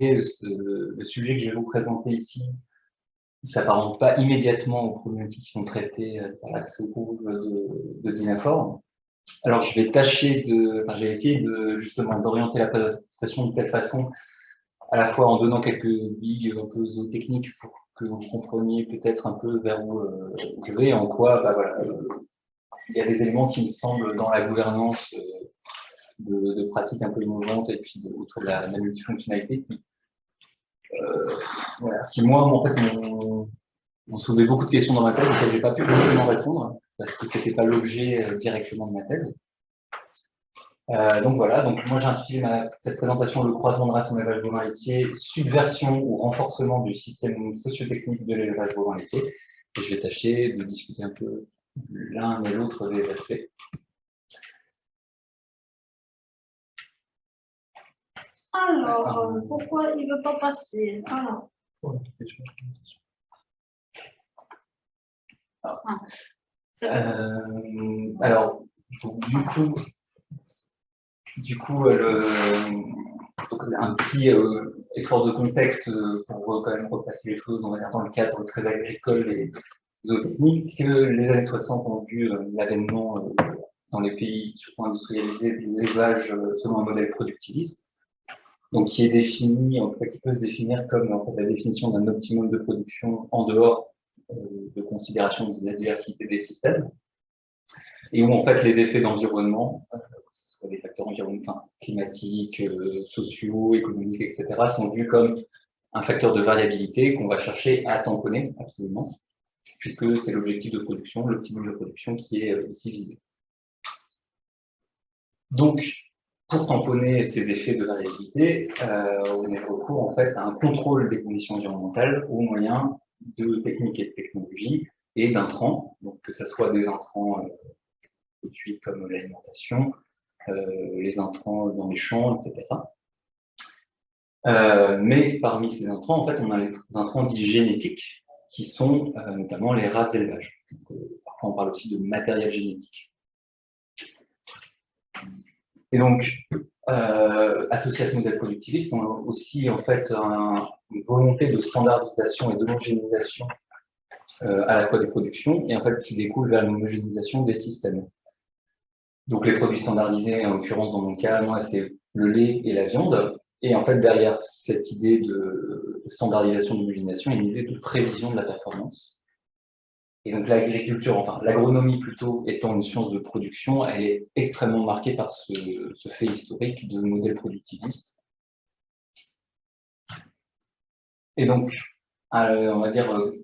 le sujet que je vais vous présenter ici ne s'apparente pas immédiatement aux problématiques qui sont traitées par l'accès au cours de, de. Alors, je vais tâcher de, enfin, j'ai essayé de, justement, d'orienter la présentation de telle façon, à la fois en donnant quelques billes un peu zootechniques pour que vous compreniez peut-être un peu vers où, euh, je vais, en quoi, bah, voilà, euh, il y a des éléments qui me semblent dans la gouvernance euh, de, pratiques un peu innovantes et puis autour de la, multifonctionnalité qui, qui moi, en fait, m'ont soulevé beaucoup de questions dans ma tête auxquelles j'ai pas pu vraiment répondre parce que c'était pas l'objet directement de ma thèse. Euh, donc voilà, donc moi j'intitule cette présentation le croisement de race en élevage bovin laitier, subversion ou renforcement du système sociotechnique de l'élevage bovin laitier. Et je vais tâcher de discuter un peu l'un et l'autre des aspects. Alors, pourquoi il ne veut pas passer Alors. Ah. Euh, alors, du coup, du coup, euh, le, un petit euh, effort de contexte euh, pour quand même repasser les choses, on va dire dans le cadre très agricole et zootechnique. Les années 60 ont vu l'avènement dans les pays surtout industrialisés de l'élevage selon un modèle productiviste, donc qui est défini, en fait, qui peut se définir comme la définition d'un optimum de production en dehors de considération de la diversité des systèmes, et où en fait les effets d'environnement, des facteurs environnementaux, climatiques, euh, sociaux, économiques, etc., sont vus comme un facteur de variabilité qu'on va chercher à tamponner, absolument, puisque c'est l'objectif de production, l'optimum de production qui est euh, ici visé. Donc, pour tamponner ces effets de variabilité, euh, on est recours en fait à un contrôle des conditions environnementales au moyen de techniques et de technologies et d'intrants, donc que ce soit des intrants tout de suite comme l'alimentation, euh, les intrants dans les champs, etc. Euh, mais parmi ces intrants, en fait, on a les intrants dits génétiques, qui sont euh, notamment les races d'élevage. Parfois, on parle aussi de matériel génétique. Et donc, euh, associé à ce modèle productiviste, on a aussi en fait une volonté de standardisation et d'homogénéisation euh, à la fois des productions, et en fait qui découle vers l'homogénéisation des systèmes. Donc les produits standardisés, en l'occurrence dans mon cas, moi c'est le lait et la viande. Et en fait, derrière cette idée de standardisation, d'homogénéisation, il y a une idée de prévision de la performance. Et donc l'agriculture, enfin l'agronomie plutôt étant une science de production, elle est extrêmement marquée par ce, fait historique de modèle productiviste. Et donc, euh, on va dire, euh,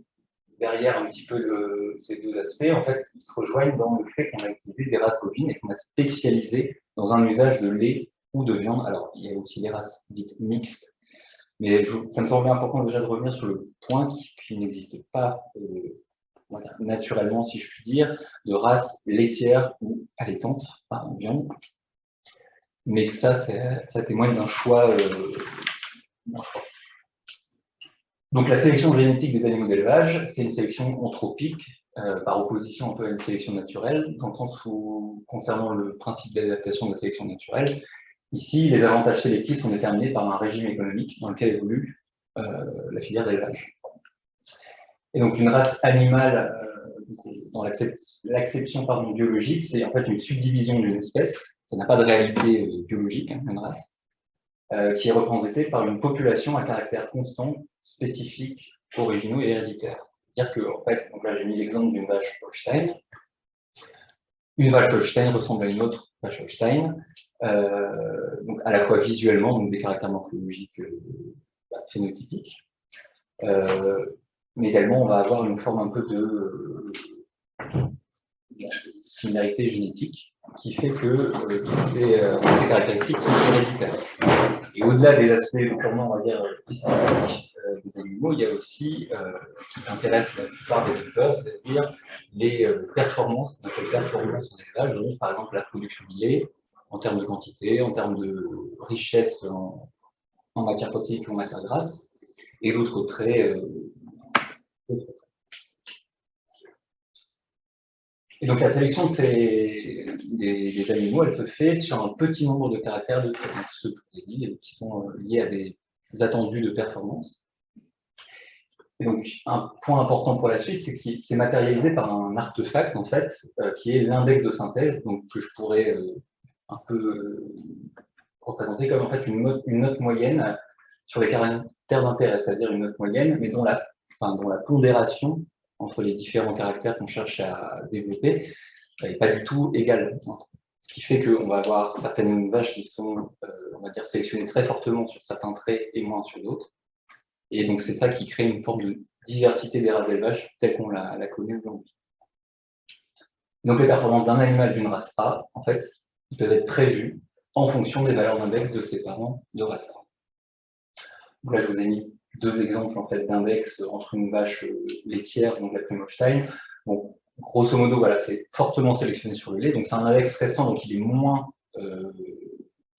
derrière un petit peu ces deux aspects, en fait, ils se rejoignent dans le fait qu'on a utilisé des races bovines et qu'on a spécialisé dans un usage de lait ou de viande. Alors, il y a aussi les races dites mixtes, mais ça me semblait important déjà de revenir sur le point qu'il n'existe pas euh, naturellement, si je puis dire, de race laitière ou allaitante, en viande. Mais ça, ça témoigne d'un choix, euh, choix donc la sélection génétique des animaux d'élevage, c'est une sélection anthropique, euh, par opposition un peu à une sélection naturelle, dans le sens où, concernant le principe d'adaptation de la sélection naturelle, ici, les avantages sélectifs sont déterminés par un régime économique dans lequel évolue euh, la filière d'élevage. Et donc une race animale, euh, dans l'acception biologique, c'est en fait une subdivision d'une espèce, ça n'a pas de réalité biologique, hein, une race, qui est représentée par une population à caractère constant spécifiques, originaux et héréditaires. C'est-à-dire que, en fait, donc là j'ai mis l'exemple d'une vache Holstein. Une vache Holstein ressemble à une autre vache Holstein, euh, donc à la fois visuellement, donc des caractères morphologiques euh, bah, phénotypiques, euh, mais également on va avoir une forme un peu de, similarité génétique qui fait que ces, ces, caractéristiques sont héréditaires. Et au-delà des aspects purement, on va dire, euh, des animaux, il y a aussi euh, ce qui intéresse la plupart des éleveurs, c'est-à-dire les euh, performances, les performances en élevage, donc par exemple la production de lait, en termes de quantité, en termes de richesse en, matière protéique ou en matière grasse, et d'autres traits. Donc la sélection de des, animaux, elle se fait sur un petit nombre de caractères de ce qui sont liés à des attendus de performance. Et donc, un point important pour la suite, c'est que c'est matérialisé par un artefact, en fait, euh, qui est l'index de synthèse, donc que je pourrais euh, un peu euh, représenter comme en fait une note, une note moyenne sur les caractères d'intérêt, c'est-à-dire une note moyenne, mais dont la, enfin, dont la pondération entre les différents caractères qu'on cherche à développer n'est pas du tout égale. Ce qui fait qu'on va avoir certaines vaches qui sont, on va dire, sélectionnées très fortement sur certains traits et moins sur d'autres. Et donc, c'est ça qui crée une forme de diversité des races d'élevage telle qu'on la, connaît aujourd'hui. Donc, les performances d'un animal d'une race A, en fait, peuvent être prévues en fonction des valeurs d'index de ses parents de race A. Donc là, je vous ai mis deux exemples en fait, d'index entre une vache laitière, donc la Primolstein. Bon, grosso modo, voilà, c'est fortement sélectionné sur le lait. Donc, c'est un index récent, donc il est moins euh,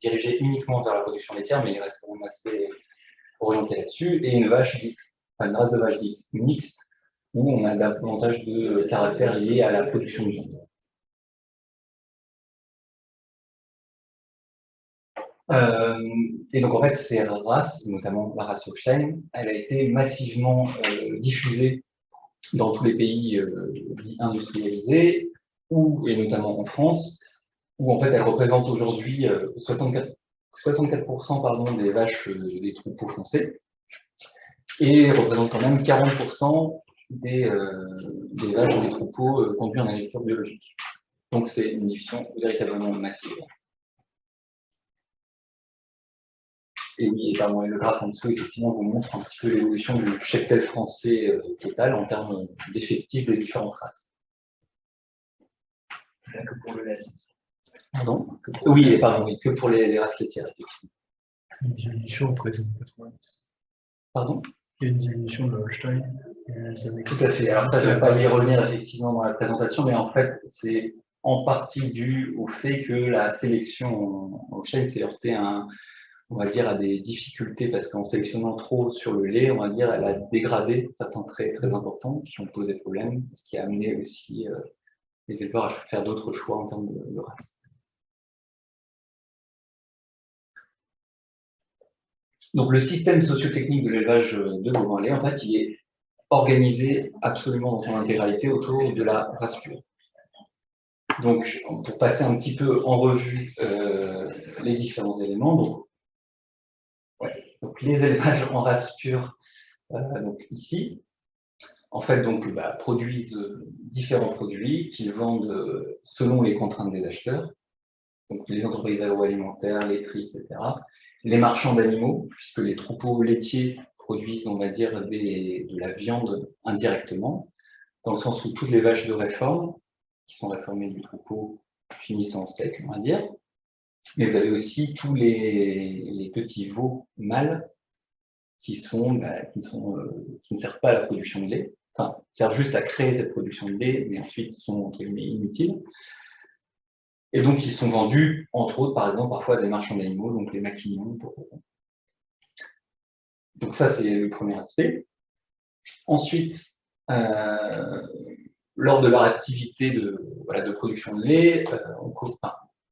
dirigé uniquement vers la production laitière, mais il reste quand même assez orienté là-dessus, et une vache dite, une race de vache dite mixte, où on a davantage de caractères liés à la production de viande. Euh, et donc en fait, ces races, notamment la race Holstein, elle a été massivement euh, diffusée dans tous les pays euh, industrialisés, ou, et notamment en France, où en fait elle représente aujourd'hui 64 64% pardon, des vaches euh, des troupeaux français et représente quand même 40% des, euh, des, vaches des troupeaux euh, conduits en agriculture biologique. Donc c'est une diffusion véritablement massive. Et oui, et pardon, le graphe en dessous, effectivement, vous montre un petit peu l'évolution du cheptel français total en termes d'effectifs des différentes races. que pour le lait. Pardon? Oui, pardon, oui, que pour les, races laitières, effectivement. Une diminution les années 90. Pardon? Il y a une diminution de Holstein. Tout à fait. Alors ça, je ne vais pas y revenir effectivement dans la présentation, mais en fait, c'est en partie dû au fait que la sélection en Holstein s'est heurtée à, on va dire, à des difficultés, parce qu'en sélectionnant trop sur le lait, on va dire, elle a dégradé certains traits très importants qui ont posé problème, ce qui a amené aussi euh, les éleveurs à faire d'autres choix en termes de race. Donc le système sociotechnique de l'élevage de bovins lait, en fait, il est organisé absolument dans son intégralité autour de la race pure. Donc, pour passer un petit peu en revue euh, les différents éléments, donc, donc, les élevages en race pure, euh, donc ici, en fait, donc, bah, produisent différents produits qu'ils vendent selon les contraintes des acheteurs, donc les entreprises agroalimentaires, les prix, etc les marchands d'animaux, puisque les troupeaux laitiers produisent, on va dire, de la viande indirectement, dans le sens où toutes les vaches de réforme, qui sont réformées du troupeau, finissent en steak, on va dire. Mais vous avez aussi tous les, petits veaux mâles bah, euh, qui ne servent pas à la production de lait, enfin, servent juste à créer cette production de lait, mais ensuite sont entre guillemets inutiles. Et donc, ils sont vendus, entre autres, par exemple, parfois à des marchands d'animaux, donc les maquignons. Donc ça, c'est le premier aspect. Ensuite, euh, lors de leur activité de, production de lait, euh, on,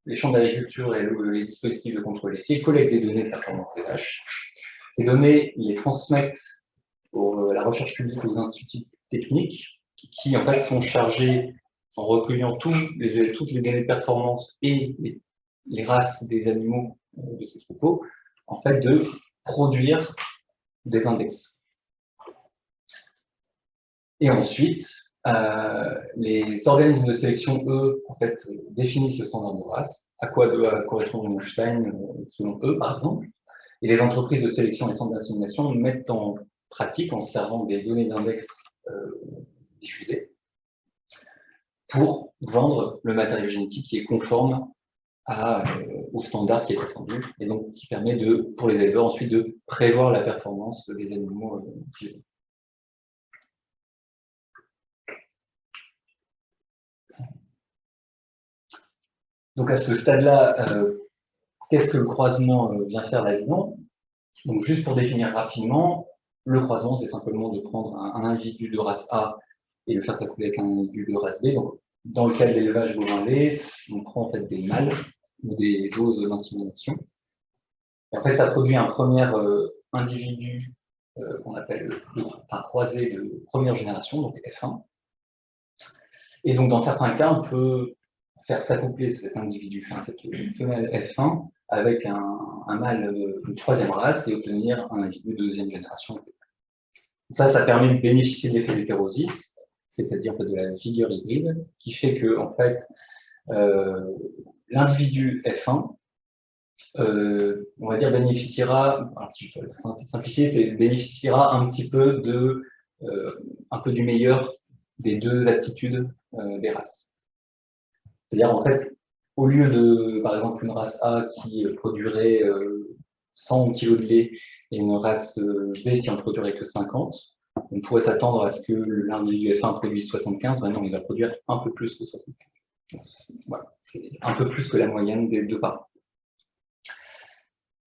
les champs d'agriculture et les dispositifs de contrôle laitier collectent des données de performance des vaches. Ces données, ils les transmettent à la recherche publique aux instituts techniques qui, en fait, sont chargés en recueillant les, toutes les données de performance et les, races des animaux euh, de ces troupeaux, en fait, de produire des index. Et ensuite, euh, les organismes de sélection, eux, en fait, définissent le standard de race, à quoi doit correspondre une Stein euh, selon eux, par exemple. Et les entreprises de sélection et centres d'assimilation mettent en pratique, en servant des données d'index diffusées, pour vendre le matériel génétique qui est conforme à, euh, au standard qui est attendu, et donc qui permet de, pour les éleveurs ensuite de prévoir la performance des animaux euh, Donc à ce stade-là, euh, qu'est-ce que le croisement vient faire là-dedans Donc juste pour définir rapidement, le croisement, c'est simplement de prendre un, individu de race A et le faire s'accouler avec un individu de race B. Donc dans le cas de l'élevage bovin lait, on prend en fait des mâles ou des doses d'insémination. Fait, ça produit un premier, euh, individus qu'on appelle un croisé de première génération, donc F1. Et donc, dans certains cas, on peut faire s'accoupler cet individu, une femelle F1 avec un, mâle de troisième race et obtenir un individu de deuxième génération. Ça, ça permet de bénéficier de l'effet d'hétérosis, c'est-à-dire de la figure hybride, qui fait que en fait, euh, l'individu F1, euh, on va dire, bénéficiera, si je peux simplifier, c'est bénéficiera un petit peu de, euh, un peu du meilleur des deux aptitudes des races. C'est-à-dire, en fait, au lieu de, par exemple, une race A qui produirait 100 kg de lait et une race B qui en produirait que 50, on pourrait s'attendre à ce que l'individu F1 produise 75, maintenant il va produire un peu plus que 75. Voilà, c'est un peu plus que la moyenne des deux parents.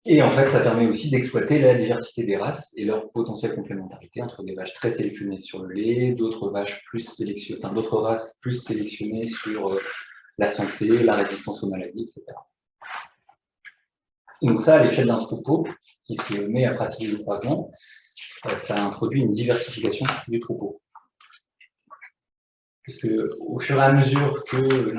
Et en fait, ça permet aussi d'exploiter la diversité des races et leur potentielle complémentarité entre des vaches très sélectionnées sur le lait, d'autres races plus sélectionnées sur euh, la santé, la résistance aux maladies, etc. Et donc ça, à l'échelle d'un troupeau qui se met à pratiquer le croisement, euh, ça introduit une diversification du troupeau. Puisque au fur et à mesure que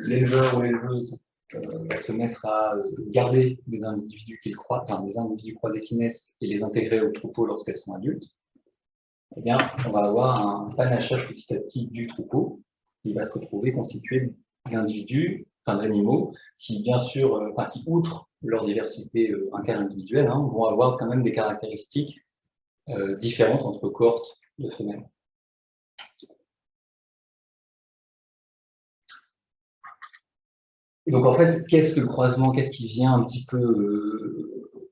l'éleveur ou l'éleveuse euh, va se mettre à garder des individus qu'il croit, des individus croisés qui et les intégrer au troupeau lorsqu'elles sont adultes, eh bien, on va avoir un panachage petit à petit du troupeau qui va se retrouver constitué d'individus, enfin d'animaux, qui bien sûr, euh, qui outre leur diversité interindividuelle, hein, vont avoir quand même des caractéristiques euh, différentes entre cohortes de femelles. Donc en fait, qu'est-ce que le croisement, qu'est-ce qui vient un petit peu euh,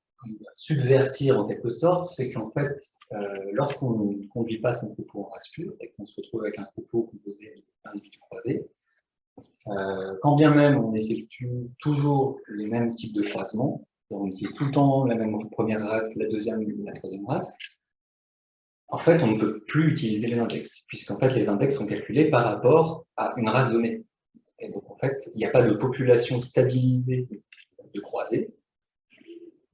subvertir en quelque sorte, c'est qu'en fait, euh, lorsqu'on ne conduit pas son troupeau en race et qu'on se retrouve avec un troupeau composé d'individus croisés, quand bien même on effectue toujours les mêmes types de croisements, on utilise tout le temps la même première race, la deuxième, la troisième race, en fait, on ne peut plus utiliser les index, puisqu'en fait, les index sont calculés par rapport à une race donnée. Et donc, en fait, il n'y a pas de population stabilisée de croisés,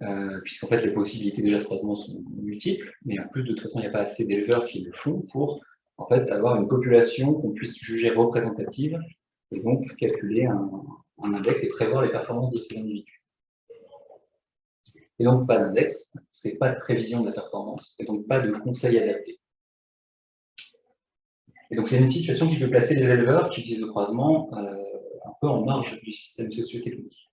euh, puisqu'en fait, les possibilités déjà de croisement sont multiples, mais en plus, de toute façon, il n'y a pas assez d'éleveurs qui le font pour, en fait, avoir une population qu'on puisse juger représentative, donc calculer un, index et prévoir les performances de ces individus. Et donc, pas d'index, c'est pas de prévision de la performance, et donc pas de conseil adapté. Et donc, c'est une situation qui peut placer les éleveurs qui utilisent le croisement euh, un peu en marge du système socio-technique.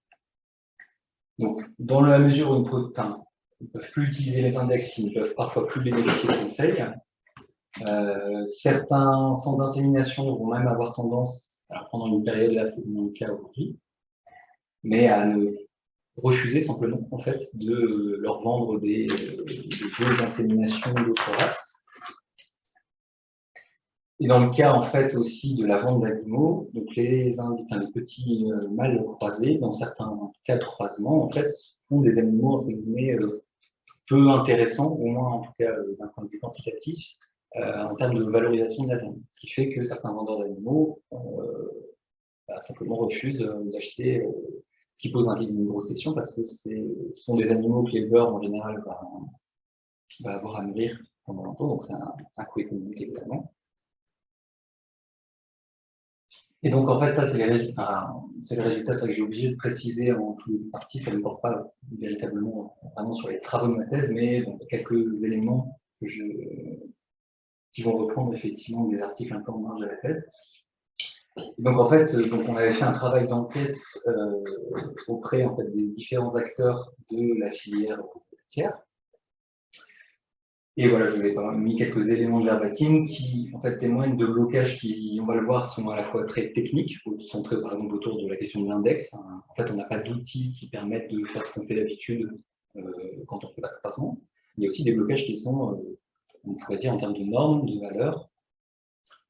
Donc, dans la mesure où ils ne peuvent plus utiliser les index, ils ne peuvent parfois plus bénéficier de conseils, euh, certains centres d'insémination vont même avoir tendance, pendant une période, là c'est le cas aujourd'hui, mais à ne refuser simplement en fait de leur vendre des, des d'insémination d'autres races. Et dans le cas en fait aussi de la vente d'animaux, donc les, petits euh, mâles croisés, dans certains cas de croisement, en fait, sont des animaux euh, peu intéressants, au moins en tout cas euh, d'un point de vue quantitatif, en termes de valorisation de la viande. Ce qui fait que certains vendeurs d'animaux bah, simplement refusent d'acheter qui pose une grosse question parce que ce sont des animaux que l'éleveur en général va, avoir à nourrir pendant longtemps, donc c'est un, coût économique évidemment. Et donc en fait, ça c'est les, résultats que j'ai obligé de préciser en toute partie, ça ne porte pas véritablement vraiment sur les travaux de ma thèse, mais quelques éléments qui vont reprendre effectivement des articles un peu en marge de la thèse. Donc en fait, donc on avait fait un travail d'enquête euh, auprès en fait, des différents acteurs de la filière tiers. Et voilà, je vous ai mis quelques éléments de verbatim qui en fait témoignent de blocages qui, on va le voir, sont à la fois très techniques, centrés par exemple autour de la question de l'index. En fait, on n'a pas d'outils qui permettent de faire ce qu'on fait d'habitude euh, quand on fait de croisement. Il y a aussi des blocages qui sont, euh, on pourrait dire, en termes de normes, de valeurs,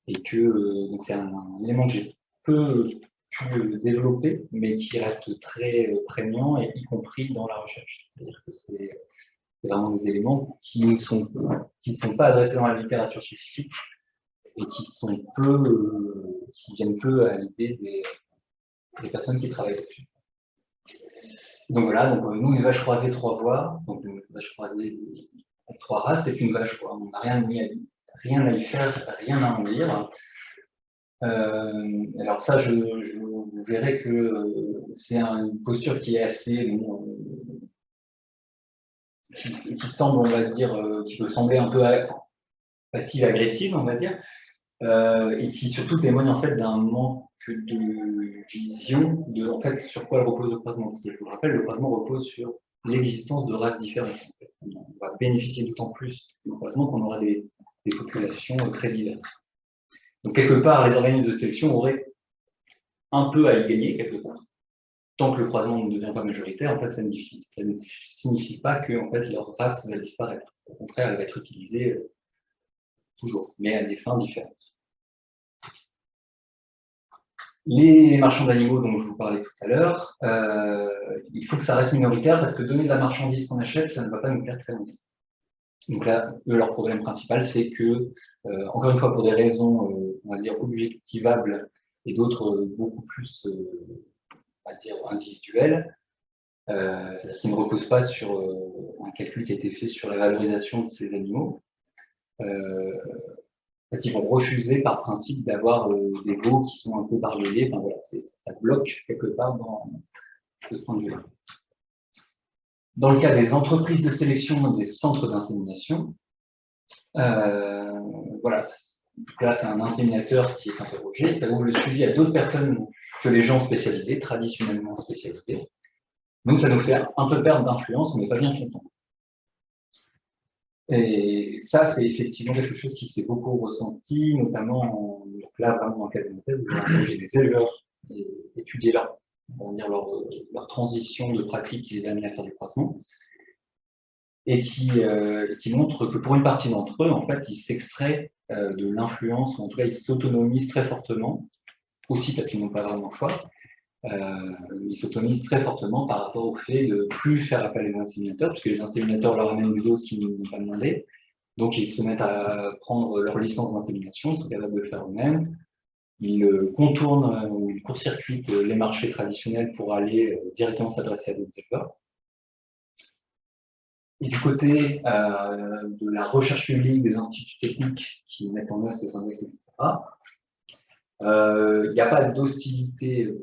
et que euh, c'est un, élément que j'ai peu pu développer, mais qui reste très euh, prégnant, et y compris dans la recherche. C'est-à-dire que c'est vraiment des éléments qui ne sont, qui ne sont pas adressés dans la littérature scientifique et qui sont peu, euh, qui viennent peu à l'idée des, personnes qui travaillent dessus. Donc voilà, donc, nous, une vache croisée, trois voies, donc une vache croisée trois races, c'est une vache. On n'a rien, à, rien à y faire, rien à en dire. Euh, alors ça, je, vous verrai que c'est une posture qui est assez, bon, qui, semble, on va dire, qui peut sembler un peu passive-agressive, on va dire, euh, et qui surtout témoigne en fait d'un manque de vision de en fait, sur quoi repose le croisement. Parce que je vous rappelle, le croisement repose sur l'existence de races différentes. On va bénéficier d'autant plus du croisement qu'on aura des, populations très diverses. Donc quelque part, les organismes de sélection auraient un peu à y gagner, quelque part. Tant que le croisement ne devient pas majoritaire, en fait, ça ne, signifie pas que en fait, leur race va disparaître. Au contraire, elle va être utilisée euh, toujours, mais à des fins différentes. Les marchands d'animaux dont je vous parlais tout à l'heure, euh, il faut que ça reste minoritaire parce que donner de la marchandise qu'on achète, ça ne va pas nous faire très longtemps. Donc là, leur problème principal, c'est que, euh, encore une fois, pour des raisons, euh, on va dire, objectivables et d'autres beaucoup plus, on va dire, individuelles, qui ne reposent pas sur un calcul qui a été fait sur la valorisation de ces animaux, ils vont refuser par principe d'avoir euh, des veaux qui sont un peu barbelés. Voilà, ça bloque quelque part dans ce point de vue-là. Dans le cas des entreprises de sélection des centres d'insémination, euh, voilà, là, c'est un inséminateur qui est interrogé, ça ouvre le suivi à d'autres personnes que les gens spécialisés, traditionnellement spécialisés. Donc, ça nous fait un peu perdre d'influence, on n'est pas bien content. Et ça, c'est effectivement quelque chose qui s'est beaucoup ressenti, notamment là, vraiment dans le cadre de vous avez des éleveurs et étudier leur, dire leur, leur, transition de pratique qui les amène à faire du croisement, et qui, euh, montre que pour une partie d'entre eux, en fait, ils s'extraient euh, de l'influence, ou en tout cas, ils s'autonomisent très fortement, aussi parce qu'ils n'ont pas vraiment le choix, euh, ils s'autonomisent très fortement par rapport au fait de plus faire appel aux inséminateurs, parce que les inséminateurs leur amènent une dose qu'ils n'ont pas demandé. Donc ils se mettent à prendre leur licence d'insémination, ils sont capables de le faire eux-mêmes. Ils euh, contournent euh, court-circuitent les marchés traditionnels pour aller directement s'adresser à d'autres éleveurs. Et du côté de la recherche publique, des instituts techniques qui mettent en œuvre ces index, etc., il n'y a pas d'hostilité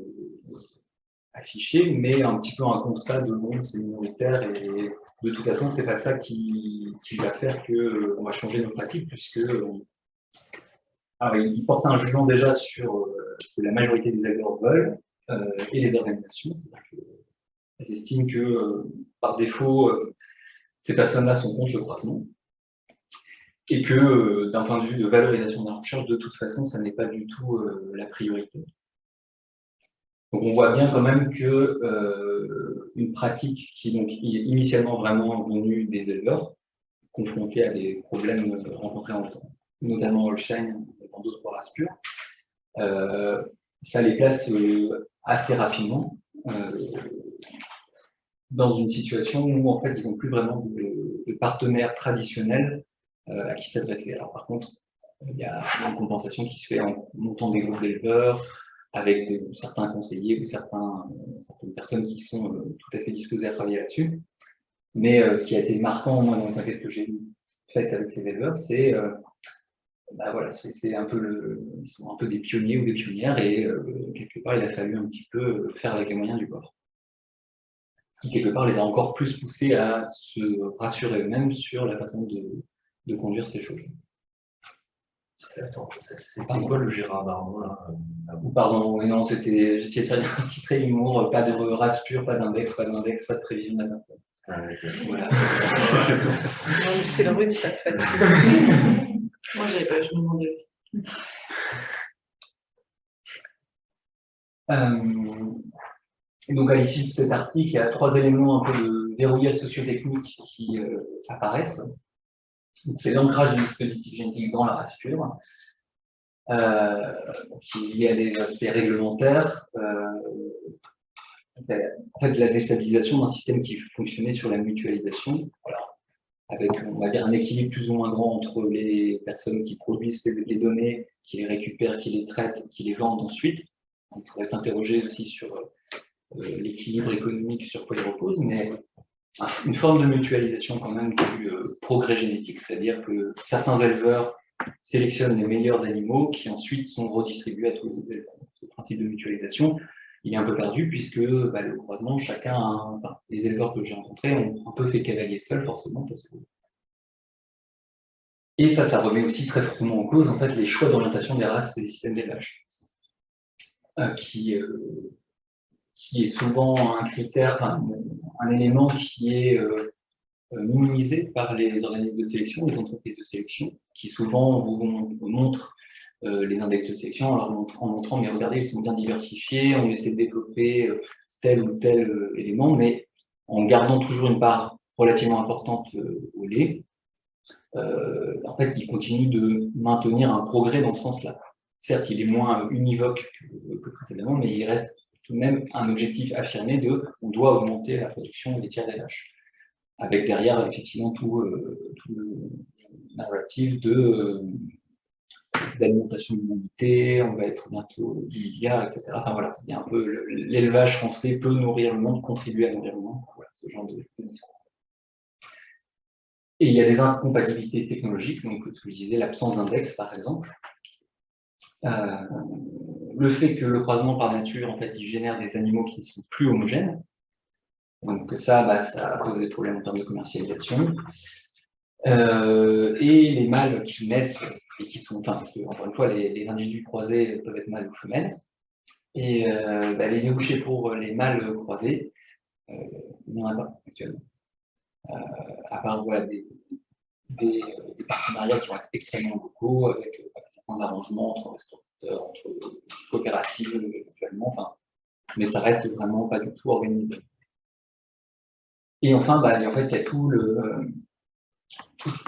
affiché, mais un petit peu un constat de bon, c'est minoritaire et de toute façon, c'est pas ça qui, va faire qu'on euh, va changer nos pratiques, puisque euh, alors, il porte un jugement déjà sur euh, ce que la majorité des acteurs veulent et les organisations, c'est-à-dire qu'elles estiment que par défaut, ces personnes-là sont contre le croisement et que d'un point de vue de valorisation de la recherche, de toute façon, ça n'est pas du tout la priorité. Donc on voit bien quand même que euh, une pratique qui donc, est initialement vraiment venue des éleveurs, confrontés à des problèmes rencontrés en temps, notamment Holstein dans d'autres races pures, euh, ça les place euh, assez rapidement dans une situation où en fait ils n'ont plus vraiment de, de partenaires traditionnels à qui s'adresser. Alors par contre, il y a une compensation qui se fait en montant des groupes d'éleveurs, avec certains conseillers ou certaines personnes qui sont euh, tout à fait disposées à travailler là-dessus. Mais euh, ce qui a été marquant, moi, dans les enquêtes que j'ai faites avec ces éleveurs, c'est euh, bah, voilà, c'est un peu le, ils sont un peu des pionniers ou des pionnières et quelque part il a fallu un petit peu faire avec les moyens du bord. Ce qui quelque part les a encore plus poussés à se rassurer eux-mêmes sur la façon de, de conduire ces choses. C'est quoi le Gérard Darmon là Pardon, non, c'était. J'essayais de faire un petit trait d'humour, pas de race pure, pas d'index, pas d'index, pas de prévision ah, voilà. c'est le rhume, ça. Moi, j'avais pas, je me demandais. Euh, donc, à l'issue de cet article, il y a trois éléments un peu de verrouillage sociotechnique qui euh, apparaissent. C'est l'ancrage du dispositif génétique dans la race pure, euh, qui est lié à des aspects réglementaires, euh, en fait, la déstabilisation d'un système qui fonctionnait sur la mutualisation, avec on va dire, un équilibre plus ou moins grand entre les personnes qui produisent les données, qui les récupèrent, qui les traitent, qui les vendent ensuite. On pourrait s'interroger aussi sur l'équilibre économique sur quoi il repose, mais une forme de mutualisation quand même du progrès génétique, c'est-à-dire que certains éleveurs sélectionnent les meilleurs animaux qui ensuite sont redistribués à tous les éleveurs. Ce principe de mutualisation, il est un peu perdu puisque bah, le croisement, chacun, les éleveurs que j'ai rencontrés ont un peu fait cavalier seul forcément et ça, ça remet aussi très fortement en cause en fait, les choix d'orientation des races et des systèmes d'élevage, euh, qui, euh, est souvent un critère, un élément qui est euh, minimisé par les organismes de sélection, les entreprises de sélection, qui souvent vous, montrent les index de sélection en leur montrant, mais regardez, ils sont bien diversifiés, on essaie de développer tel ou tel élément, mais en gardant toujours une part relativement importante au lait, euh, en fait, il continue de maintenir un progrès dans ce sens-là. Certes, il est moins univoque que, précédemment, mais il reste tout de même un objectif affirmé de on doit augmenter la production tiers des vaches. Avec derrière, effectivement, tout, euh, le narratif de euh, d'alimentation de l'humanité, on va être bientôt 10 milliards, etc. Enfin voilà, il y a un peu l'élevage français peut nourrir le monde, contribuer à nourrir ce genre de discours. Et il y a des incompatibilités technologiques, donc ce que je disais, l'absence d'index par exemple. Euh, le fait que le croisement par nature, en fait, il génère des animaux qui ne sont plus homogènes. Donc ça, bah, ça pose des problèmes en termes de commercialisation. Euh, et les mâles qui naissent et qui sont, parce que, encore une fois, les, individus croisés peuvent être mâles ou femelles. Et euh, bah, les débouchés pour les mâles croisés, il n'y en a pas actuellement. Euh, à part des, partenariats qui vont être extrêmement locaux, avec euh, certains arrangements entre restaurateurs, entre coopératives éventuellement, mais ça reste vraiment pas du tout organisé. Et enfin, bah, en fait, il y a tout le,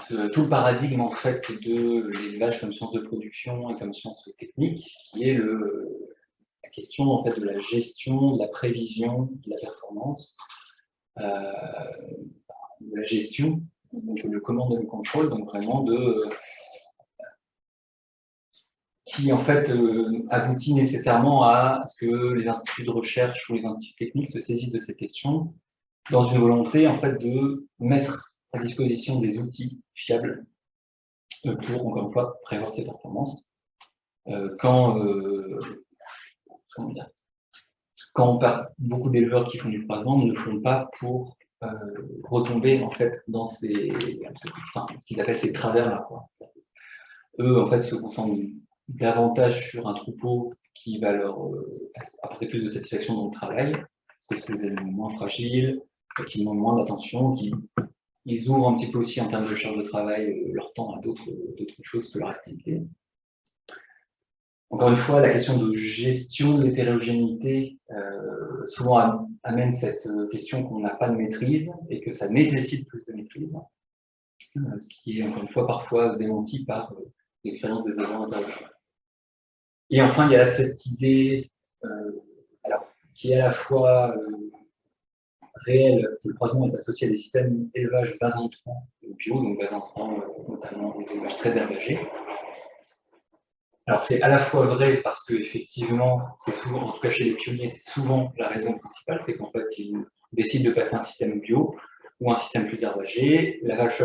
tout, le paradigme en fait de l'élevage comme science de production et comme science technique, qui est la question en fait de la gestion, de la prévision, de la performance, euh, de la gestion, donc le command and control, donc vraiment de qui en fait euh, aboutit nécessairement à ce que les instituts de recherche ou les instituts techniques se saisissent de ces questions dans une volonté en fait de mettre à disposition des outils fiables euh, pour, encore une fois, prévoir ces performances. Euh, quand, quand beaucoup d'éleveurs qui font du croisement ne font pas pour euh, retomber en fait dans ces, ce qu'ils appellent ces travers-là. Eux, en fait, se concentrent davantage sur un troupeau qui va leur euh, apporter plus de satisfaction dans le travail, parce que c'est des animaux moins fragiles, qui demandent moins d'attention, qui ils ouvrent un petit peu aussi en termes de charge de travail euh, leur temps à d'autres choses que leur activité. Encore une fois, la question de gestion de l'hétérogénéité euh, souvent amène cette euh, question qu'on n'a pas de maîtrise et que ça nécessite plus de maîtrise, ce qui est encore une fois parfois démenti par l'expérience des agents intervenants. Et enfin, il y a cette idée alors, qui est à la fois réelle, que le croisement est associé à des systèmes d'élevage bas entrants bio, donc bas entrants notamment des élevages très herbagés, alors c'est à la fois vrai parce que effectivement, c'est souvent, en tout cas chez les pionniers, c'est souvent la raison principale, c'est qu'en fait ils décident de passer un système bio ou un système plus herbagé. La vache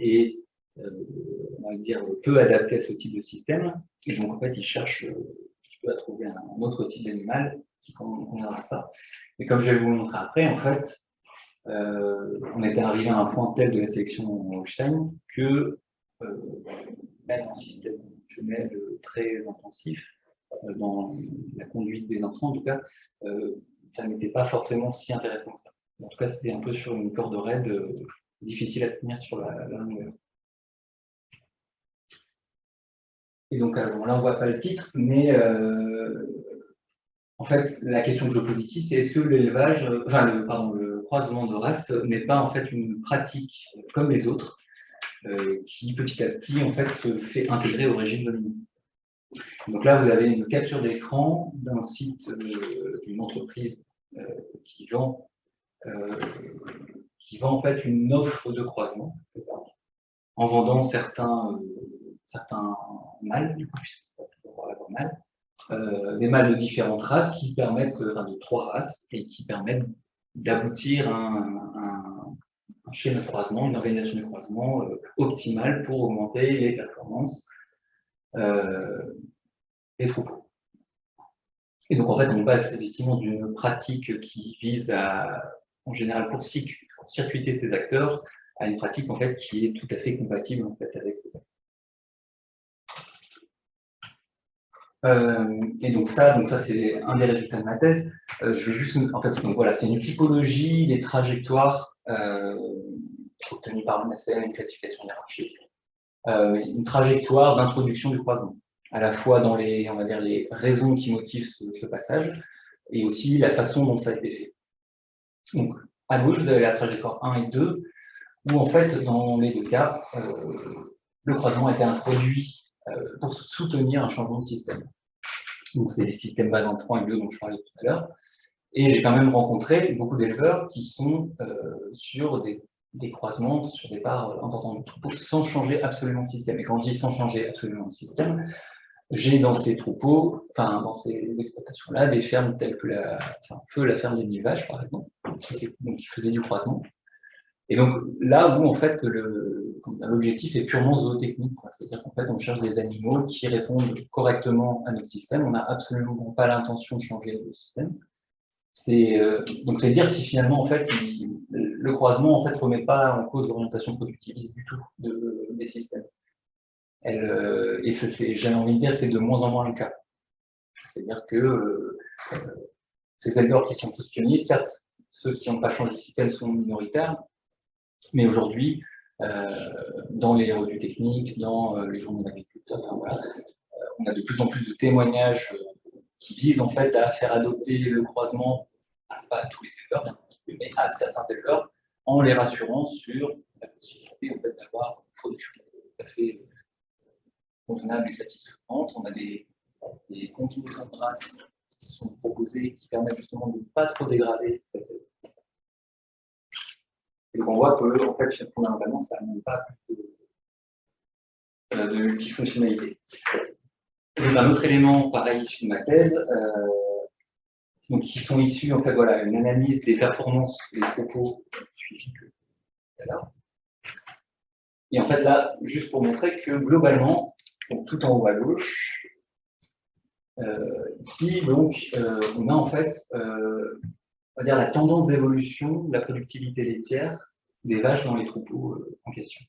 est, euh, on va dire, peu adaptée à ce type de système, et donc en fait ils cherchent euh, à trouver un, autre type d'animal à ça. Mais comme je vais vous montrer après, en fait, euh, on était arrivé à un point tel de la sélection Holstein que même un système très intensif euh, dans la conduite des intrants, en tout cas, euh, ça n'était pas forcément si intéressant que ça. En tout cas, c'était un peu sur une corde raide, euh, difficile à tenir sur la, longueur. Et donc, là, on ne voit pas le titre, mais en fait, la question que je pose ici, c'est est-ce que l'élevage, enfin, le, pardon, le croisement de race n'est pas en fait une pratique comme les autres, euh, qui petit à petit en fait se fait intégrer au régime dominant. Donc là, vous avez une capture d'écran d'un site euh, d'une entreprise euh, qui vend qui vend en fait une offre de croisement en vendant certains certains mâles, du coup, puisque c'est pas toujours mâle, euh, des mâles de différentes races qui permettent, enfin de trois races, et qui permettent d'aboutir à un, schéma de croisement, une organisation de croisement euh, optimale pour augmenter les performances euh, des troupeaux. Et donc en fait, on passe effectivement d'une pratique qui vise à, en général, pour, circuiter ces acteurs, à une pratique en fait qui est tout à fait compatible en fait avec ces acteurs. Euh, et donc ça, donc ça c'est un des résultats de ma thèse. Euh, je vais juste, en fait, donc voilà, c'est une typologie des trajectoires euh, obtenues par l'UNSM, une classification hiérarchique, une trajectoire d'introduction du croisement, à la fois dans les, on va dire, les raisons qui motivent ce, passage, et aussi la façon dont ça a été fait. Donc, à gauche, vous avez la trajectoire 1 et 2, où en fait, dans les deux cas, le croisement a été introduit euh, pour soutenir un changement de système. Donc, c'est les systèmes bas en 3 et 2 dont je parlais tout à l'heure. Et j'ai quand même rencontré beaucoup d'éleveurs qui sont euh, sur des, croisements, sur des parts importantes de troupeaux, sans changer absolument de système. Et quand je dis sans changer absolument de système, j'ai dans ces troupeaux, enfin dans ces exploitations-là, des fermes telles que la, enfin, la ferme des mille par exemple, qui, donc, qui faisait du croisement, et donc là où en fait l'objectif est purement zootechnique, c'est-à-dire qu'en fait on cherche des animaux qui répondent correctement à notre système, on n'a absolument pas l'intention de changer le système. Euh, donc c'est dire si finalement en fait le croisement en fait remet pas en cause l'orientation productiviste du tout des systèmes. Euh, et j'ai envie de dire c'est de moins en moins le cas. C'est-à-dire que euh, ces éleveurs qui sont tous pionniers, certes ceux qui n'ont pas changé de système sont minoritaires, mais aujourd'hui, euh, dans les revues techniques, dans euh, les journaux d'agriculteurs, euh, on a de plus en plus de témoignages qui visent en fait à faire adopter le croisement, pas à tous les éleveurs, mais à certains éleveurs, en les rassurant sur la possibilité en fait, d'avoir une production tout à fait convenable et satisfaisante. On a des, des de qui sont proposées qui permettent justement de ne pas trop dégrader cette et donc on voit que, en fait, fondamentalement, ça n'a pas de, euh, de multifonctionnalité. un autre élément, pareil, issu de ma thèse, euh, donc, qui sont issus, en fait, voilà, une analyse des performances des propos suivis que. Et en fait, là, juste pour montrer que globalement, tout en haut à gauche, euh, ici, donc, on a en fait on va dire, la tendance d'évolution de la productivité laitière des vaches dans les troupeaux euh, en question.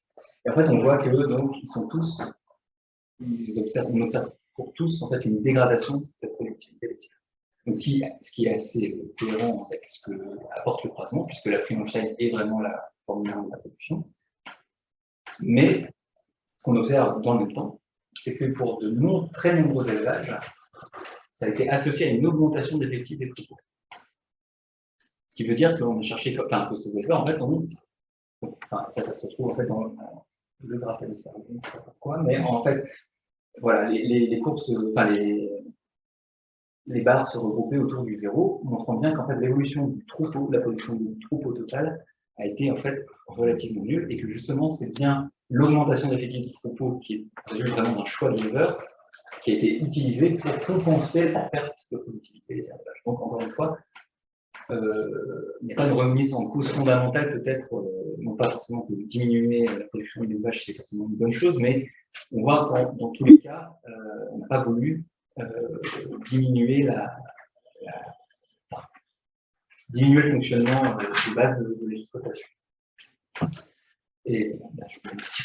Et en fait, on voit que donc ils sont tous, ils observent, on observe pour tous en fait une dégradation de cette productivité laitière. Donc, ce qui est assez cohérent avec ce que apporte le croisement, puisque la prime en chaîne est vraiment la formule de la production. Mais ce qu'on observe dans le même temps, c'est que pour de très nombreux élevages, ça a été associé à une augmentation des des troupeaux. Ce qui veut dire qu'on a cherché, enfin, que ces éleveurs, en fait, ont, enfin, ça, se trouve en fait dans le graphe de je ne sais pas pourquoi, mais en fait, voilà, les, courbes, enfin, les, les barres se regroupaient autour du zéro, montrant bien qu'en fait, l'évolution du troupeau, la production du troupeau total, a été en fait relativement nulle, et que justement, c'est bien l'augmentation d'effectifs du troupeau qui est vraiment d'un choix de l'éleveur, qui a été utilisé pour compenser la perte de productivité des élevages. Donc, encore une fois, euh, il n'y a pas de remise en cause fondamentale, peut-être, euh, non pas forcément que diminuer la production vaches, c'est forcément une bonne chose, mais on voit qu'en dans tous les cas, euh, on n'a pas voulu diminuer la, diminuer le fonctionnement de base de, l'exploitation. Et je vous remercie